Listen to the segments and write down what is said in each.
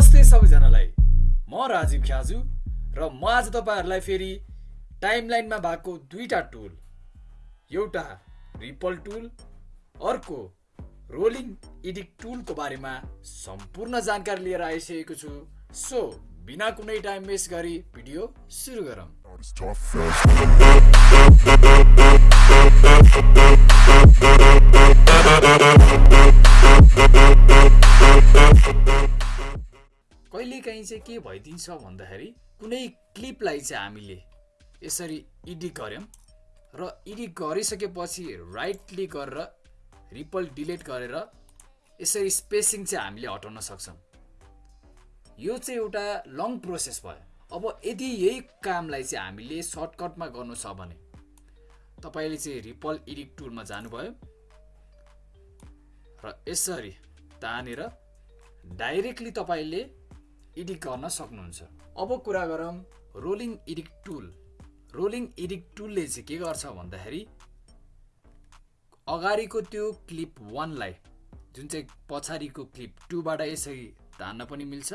नमस्ते सबैजनालाई। म राजीव ख्याजु र म आज तपाईँहरूलाई फेरि टाइमलाइनमा भएको दुईवटा टुल एउटा रिपल टुल अर्को रोलिङ एडिट टुलको बारेमा सम्पूर्ण जानकारी लिएर आइसकेको छु। सो बिना कुनै टाइम वेस्ट गरी भिडियो सुरु गरौँ। कहिलेकाहीँ चाहिँ के भइदिन्छ भन्दाखेरि कुनै क्लिपलाई चाहिँ हामीले यसरी एडिट गऱ्यौँ र एडिट गरिसकेपछि राइट क्लिक गरेर रिपल डिलिट गरेर यसरी स्पेसिङ चाहिँ हामीले हटाउन सक्छौँ। यो चाहिँ एउटा लङ प्रोसेस भयो। अब यदि यही कामलाई चाहिँ हामीले सर्टकटमा गर्नु छ भने तपाईँले चाहिँ रिपल एडिट टुलमा जानुभयो र यसरी तानेर डाइरेक्टली तपाईँले एडिट गर्न सक्नुहुन्छ। अब कुरा गरौँ rolling edit tool rolling edit टुलले चाहिँ के गर्छ भन्दाखेरि अगाडिको त्यो क्लिप वानलाई जुन चाहिँ पछाडिको क्लिप टूबाट यसरी तान्न पनि मिल्छ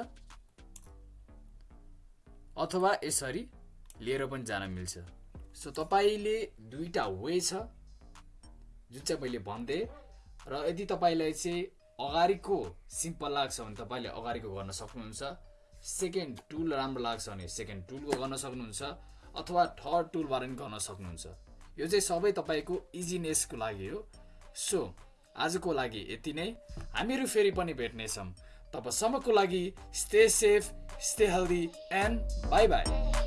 अथवा यसरी लिएर पनि जान मिल्छ। सो तपाईँले दुईवटा वे छ जुन चाहिँ मैले भनिदिएँ र यदि तपाईँलाई चाहिँ अगाडिको सिम्पल लाग्छ भने तपाईँले अगाडिको गर्न सक्नुहुन्छ। सेकेन्ड टुल राम्रो लाग्छ भने सेकेन्ड टुलको गर्न सक्नुहुन्छ अथवा थर्ड टुलबाट पनि गर्न सक्नुहुन्छ। यो चाहिँ सबै तपाईँको इजिनेसको लागि हो। सो आजको लागि यति नै। हामीहरू फेरि पनि भेट्नेछौँ। तबसम्मको लागि stay safe stay healthy and bye bye